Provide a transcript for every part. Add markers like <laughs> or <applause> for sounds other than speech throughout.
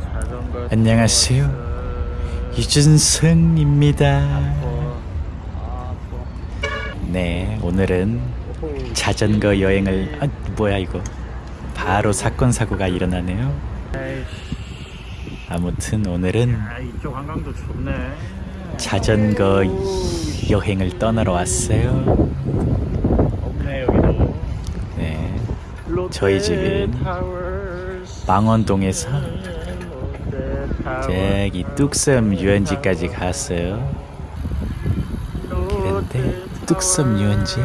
자전거 <laughs> 안녕하세요. 유준승입니다. 아, 네, 오늘은 자전거 여행을 아 뭐야 이거 바로 사건 사고가 일어나네요. 아무튼 오늘은 아, 이쪽 한강도 좋네 자전거 여행을 떠나러 왔어요. 네, 저희 타워스, 망원동에서 저기 뚝섬 유원지까지 갔어요. 그런데 뚝섬 유원지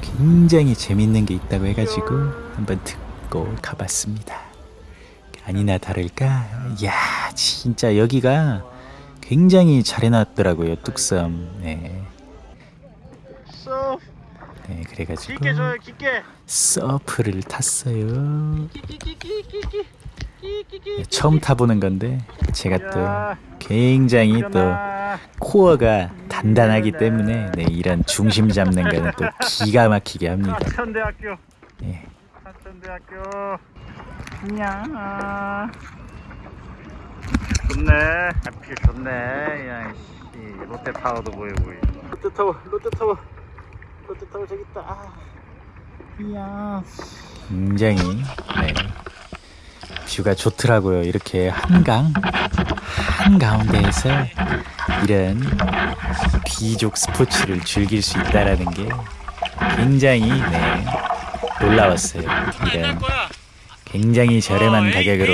굉장히 재밌는 게 있다고 해가지고 한번 듣고 가봤습니다. 아니나 다를까, 야 진짜 여기가 굉장히 잘 해놨더라고요 뚝섬. 네, 서네 그래가지고. 서프를 탔어요. 네, 처음 타보는 건데 제가 또 야, 굉장히 또. 코어가 단단하기 때문에 네, 이런 중심 잡는 거는 또 <laughs> 기가 막히게 합니다. 하천대학교 예. 하천대학교 야 좋네. 하필 좋네. 야 씨, 롯데타워도 보이고 롯데타워 롯데타워. 롯데타워 저기 있다. 아. 이야. 굉장히 네, 뷰가 좋더라고요. 이렇게 한강 한 가운데에서 이런 귀족 스포츠를 즐길 수 있다라는 게 굉장히 네, 놀라웠어요. 이런 굉장히 저렴한 가격으로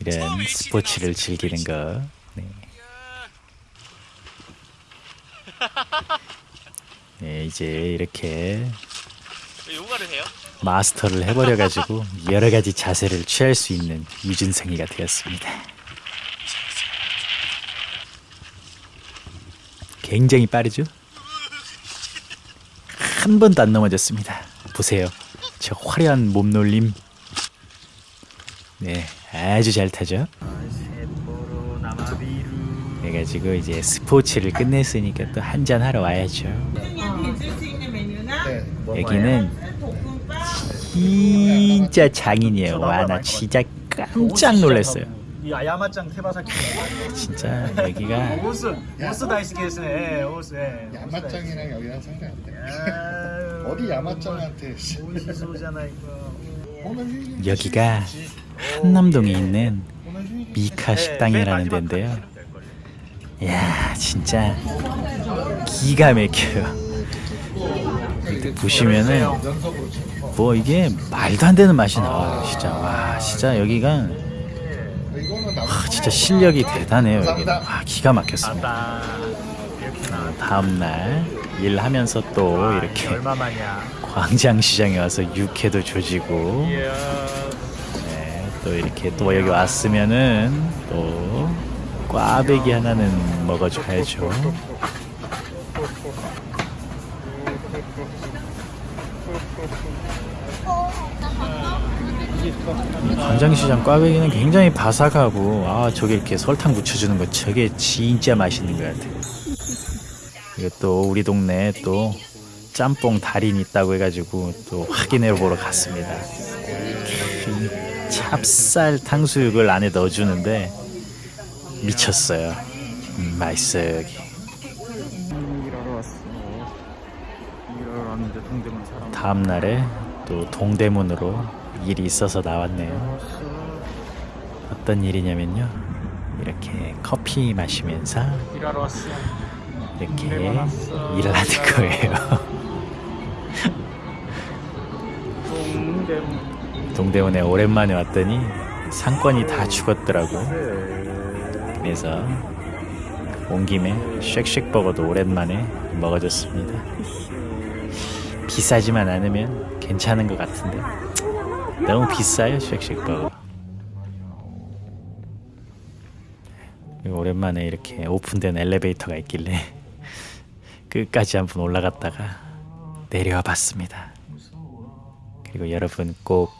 이런 스포츠를 즐기는 거. 네. <laughs> 네, 이제 이렇게 요가를 해요? 마스터를 해버려가지고 <laughs> 여러 가지 자세를 취할 수 있는 유준성이가 되었습니다. 굉장히 빠르죠? 한 번도 안 넘어졌습니다. 보세요. 저 화려한 몸놀림. 네, 아주 잘 타죠? 그래가지고 이제 스포츠를 끝냈으니까 또 한잔 하러 와야죠. 여기는 진짜 장인이에요. 와, 나 진짜 깜짝 놀랐어요. 이 야마짱 테바사키 진짜 여기가 오스 오스 다이스케스네 오스 야마짱이랑 여기랑 상관 안 돼. 야, 어디 야마짱한테 씨. 오시소잖아 이거 여기가 한남동에 있는 미카 식당이라는 데인데요. 야 진짜 기가 막혀요. 보시면은. 뭐 이게 말도 안 되는 맛이 나와요. 진짜 와 진짜 여기가 나. 아, 진짜 실력이 대단해요. 여기는 아, 기가 막혔습니다. 나 이렇게 나 다음 날 일하면서 또 이렇게 광장시장에 와서 육회도 조지고 네, 또 이렇게 또 여기 왔으면은 또 꽈배기 하나는 먹어줘야죠. 이 광장시장 꽈배기는 굉장히 바삭하고 아 저게 이렇게 설탕 묻혀주는 거 저게 진짜 맛있는 것 같아요. 이거 또 우리 동네에 또 짬뽕 달인 있다고 해가지고 또 확인해 보러 갔습니다. 이 찹쌀 탕수육을 안에 넣어주는데 미쳤어요. 음, 맛있어요 여기. 다음 날에 또 동대문으로 일이 있어서 나왔네요. 어떤 일이냐면요. 이렇게 커피 마시면서 일하러 왔어 이렇게 동대문 왔어. 일을 하는 거예요. 동대문 동대문에 오랜만에 왔더니 상권이 다 죽었더라고. 네. 그래서 온 김에 쉑쉑 버거도 오랜만에 먹어줬습니다. 비싸지만 않으면 괜찮은 것 같은데 너무 비싸요 쉑쉑 버거. 그리고 오랜만에 이렇게 오픈된 엘리베이터가 있길래 끝까지 한번 올라갔다가 내려와 봤습니다. 그리고 여러분 꼭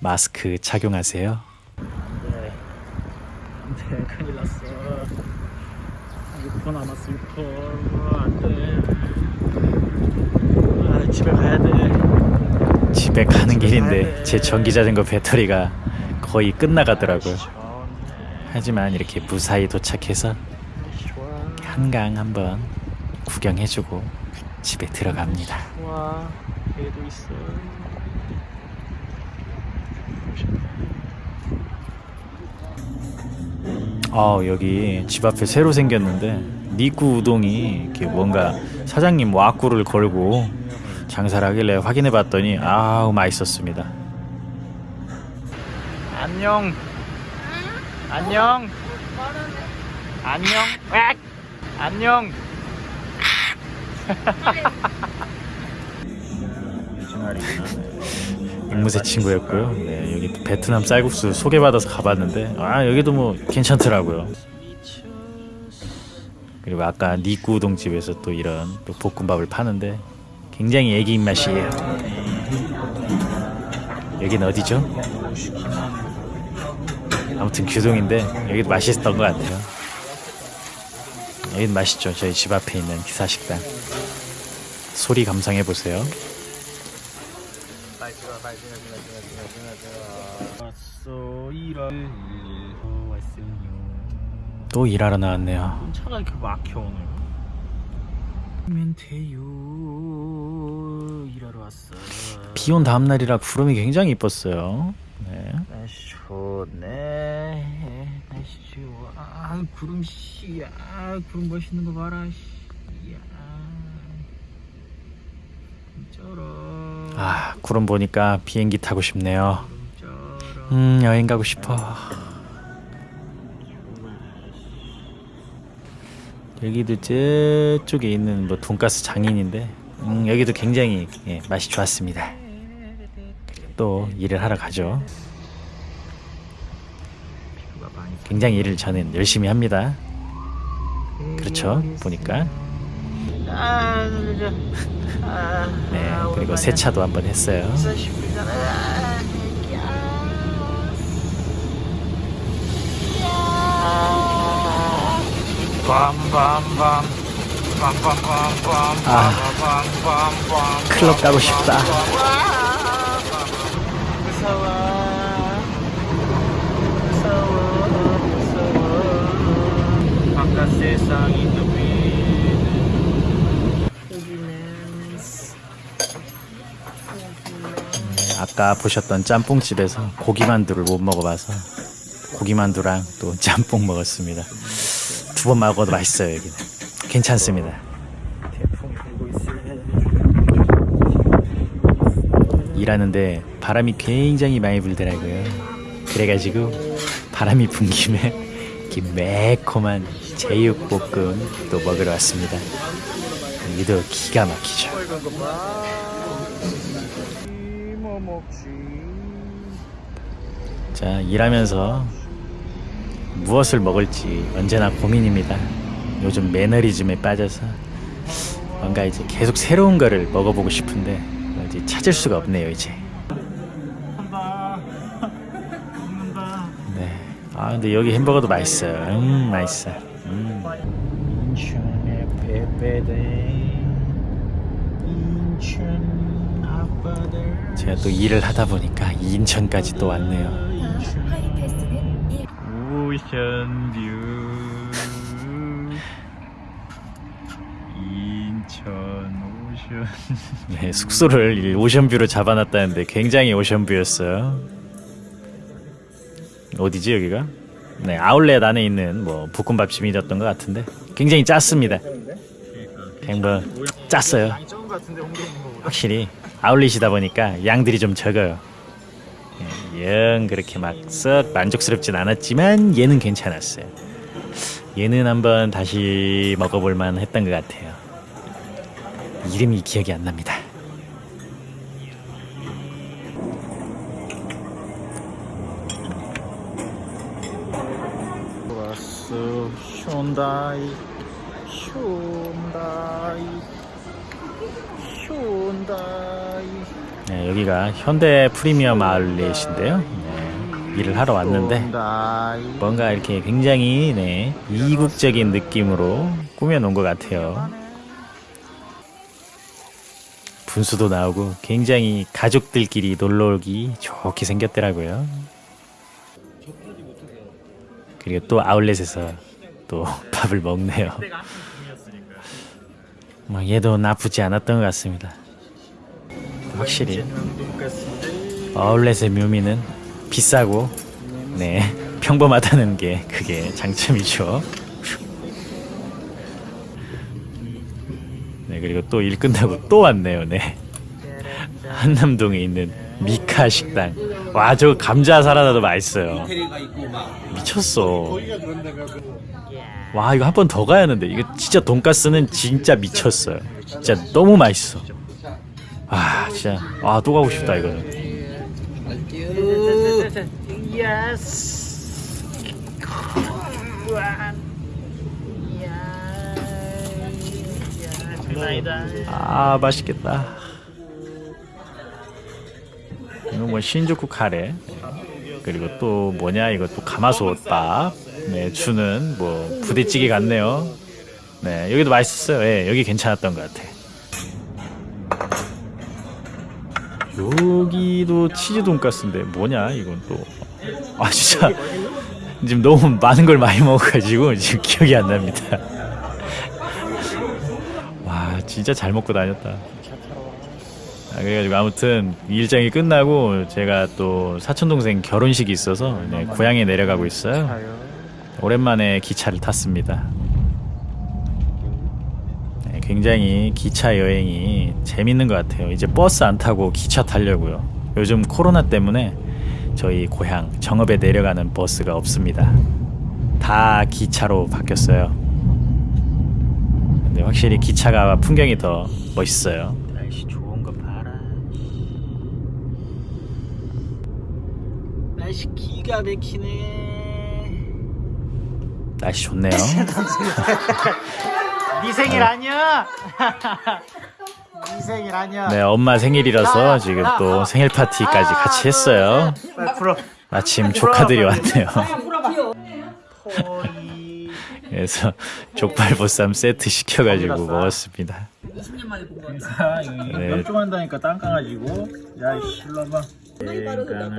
마스크 착용하세요. 네. 큰일 났어. 6퍼 남았어 6퍼 안돼. 아 집에 가야 돼. 집에 가는 길인데 제 전기 자전거 배터리가 거의 끝나가더라고요. 하지만 이렇게 무사히 도착해서 한강 한번 구경해주고 집에 들어갑니다. 와 얘도 있어. 아 여기 집 앞에 새로 생겼는데 니꾸 우동이 이렇게 뭔가 사장님 와꾸를 걸고 장사를 하길래 확인해 봤더니 아우 맛있었습니다. 안녕. 안녕. 안녕! 안녕 앵무새 친구였고요. 네, 여기 베트남 쌀국수 소개받아서 가봤는데 아 여기도 뭐 괜찮더라고요. 그리고 아까 니꾸 우동집에서 또 이런 또 볶음밥을 파는데 굉장히 애기 입맛이에요. 여긴 어디죠? 아무튼 규동인데 여기도 맛있었던 것 같아요. 여긴 맛있죠. 저희 집 앞에 있는 기사식당. 소리 감상해 보세요. 또 일하러 나왔네요. 차가 이렇게 막혀 오늘. 멘테요 일하러 왔어. 비온 다음 날이라 구름이 굉장히 이뻤어요. 네. 날씨 좋네. 날씨 좋아. 아, 구름 씨, 아, 구름 멋있는 거 봐라. 씨. 야. 아, 구름 보니까 비행기 타고 싶네요. 음, 여행 가고 싶어. 여기도 저쪽에 있는 뭐 돈가스 장인인데, 음, 여기도 굉장히 예, 맛이 좋았습니다. 또 일을 하러 가죠. 굉장히 일을 저는 열심히 합니다. 그렇죠? 보니까. 네, 그리고 세차도 한번 했어요. 아, 클럽 가고 싶다. 바깥 세상이 아까 보셨던 짬뽕집에서 고기만두를 못 먹어봐서 고기만두랑 또 짬뽕 먹었습니다. 두 번 먹어도 맛있어요 여기는. 괜찮습니다. 일하는데 바람이 굉장히 많이 불더라고요. 그래가지고 바람이 분 김에 이렇게 매콤한 제육볶음 또 먹으러 왔습니다. 여기도 기가 막히죠. 자, 일하면서 무엇을 먹을지 언제나 고민입니다. 요즘 매너리즘에 빠져서 뭔가 이제 계속 새로운 거를 먹어보고 싶은데 이제 찾을 수가 없네요, 이제. <laughs> 네. 아, 근데 여기 햄버거도 맛있어요. 음, 맛있어. 음. 인천의 빼빼대 인천 제가 또 일을 하다 보니까 인천까지 또 왔네요. 오션뷰. 인천 오션. 네 숙소를 오션뷰로 잡아놨다는데 굉장히 오션뷰였어요. 어디지 여기가? 네 아울렛 안에 있는 뭐 볶음밥집이었던 것 같은데 굉장히 짰습니다. 그냥 뭐 짰어요. 확실히 아울렛이다 보니까 양들이 좀 적어요 예, 영 그렇게 막 썩 만족스럽진 않았지만 얘는 괜찮았어요. 얘는 한번 다시 먹어볼 만 했던 것 같아요. 이름이 기억이 안 납니다. 왔어 쇼다이 쇼다이 쇼다이 네, 여기가 현대 프리미엄 아울렛인데요. 네, 일을 하러 왔는데. 뭔가 이렇게 굉장히 네, 이국적인 느낌으로 꾸며놓은 것 같아요. 분수도 나오고 굉장히 가족들끼리 놀러 오기 좋게 생겼더라고요. 그리고 또 아울렛에서 또 <laughs> 밥을 먹네요. 뭐 얘도 나쁘지 않았던 것 같습니다. 확실히 아울렛의 묘미는 비싸고 네 <laughs> 평범하다는 게 그게 장점이죠. <laughs> 네 그리고 또 일 끝나고 또 왔네요. 네 한남동에 있는 미카 식당. 와 저 감자 사라다도 맛있어요. 미쳤어. 와 이거 한 번 더 가야 하는데 이거 진짜 돈가스는 진짜 미쳤어요. 진짜 너무 맛있어. 아 진짜 아 또 가고 싶다 이거는. 아 맛있겠다. 이거 뭐 신주쿠 카레 그리고 또 뭐냐 이거 또 가마솥밥 네 주는 뭐 부대찌개 같네요. 네 여기도 맛있었어요. 예 여기 괜찮았던 것 같아. 여기도 치즈 돈가스인데 뭐냐 이건 또 아 진짜 지금 너무 많은 걸 많이 먹어가지고 지금 기억이 안 납니다. 와 진짜 잘 먹고 다녔다. 아, 그래가지고 아무튼 일정이 끝나고 제가 또 사촌 동생 결혼식이 있어서 네, 고향에 내려가고 있어요. 오랜만에 기차를 탔습니다. 네, 굉장히 기차 여행이 재밌는 것 같아요. 이제 버스 안 타고 기차 타려고요. 요즘 코로나 때문에 저희 고향 정읍에 내려가는 버스가 없습니다. 다 기차로 바뀌었어요. 근데 확실히 기차가 풍경이 더 멋있어요. 날씨 좋은 거 봐라. 날씨 기가 막히네. 날씨 좋네요. <laughs> 네 생일 아니야? <laughs> 네 생일 아니야? 네, 엄마 생일이라서 지금 또 생일 파티까지 같이 했어요. 마침 조카들이 왔네요. <laughs> 그래서 족발 보쌈 세트 시켜가지고 먹었습니다. 네. 멸종한다니까 땅 까가지고. 야, 이씨, 일로 와봐.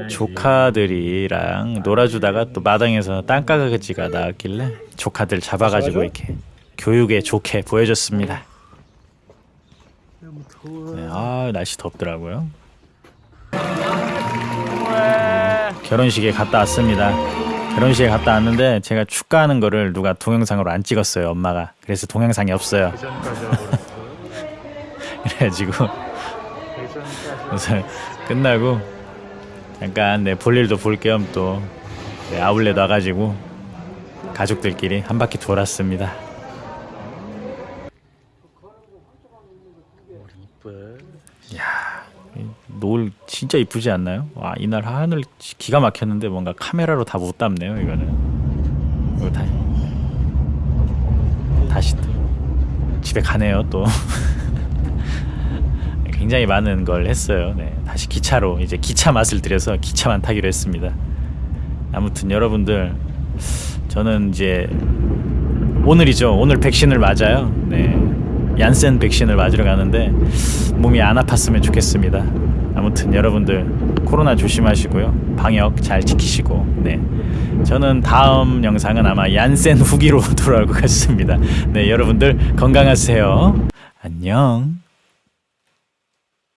조카들이랑 놀아주다가 또 마당에서 땅가가지가 나왔길래 조카들 잡아가지고 이렇게 교육에 좋게 보여줬습니다. 네, 아 날씨 덥더라고요. 결혼식에 갔다 왔습니다. 결혼식에 갔다 왔는데 제가 축가하는 거를 누가 동영상으로 안 찍었어요 엄마가 그래서 동영상이 없어요. <laughs> 그래가지고 우선 끝나고 잠깐 내 볼일도 볼 겸 또 아울렛 와가지고 가족들끼리 한 바퀴 돌았습니다. 야, 노을 진짜 이쁘지 않나요? 와 이날 하늘 기가 막혔는데 뭔가 카메라로 다 못 담네요 이거는. 이거 다 다시 또 집에 가네요 또. <laughs> 굉장히 많은 걸 했어요. 네, 다시 기차로 이제 기차 맛을 들여서 기차만 타기로 했습니다. 아무튼 여러분들 저는 이제 오늘이죠. 오늘 백신을 맞아요. 네. 얀센 백신을 맞으러 가는데 몸이 안 아팠으면 좋겠습니다. 아무튼 여러분들 코로나 조심하시고요. 방역 잘 지키시고 네. 저는 다음 영상은 아마 얀센 후기로 <laughs> 돌아올 것 같습니다. 네, 여러분들 건강하세요. 안녕.